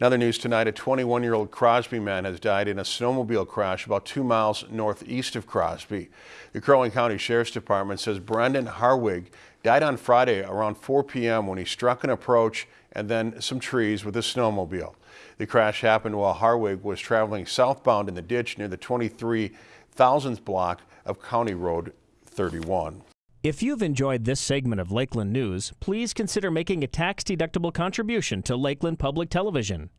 Another news tonight, a 21-year-old Crosby man has died in a snowmobile crash about two miles northeast of Crosby. The Crow County Sheriff's Department says Brendan Harwig died on Friday around 4 p.m. when he struck an approach and then some trees with a snowmobile. The crash happened while Harwig was traveling southbound in the ditch near the 23,000th block of County Road 31. If you've enjoyed this segment of Lakeland News, please consider making a tax-deductible contribution to Lakeland Public Television.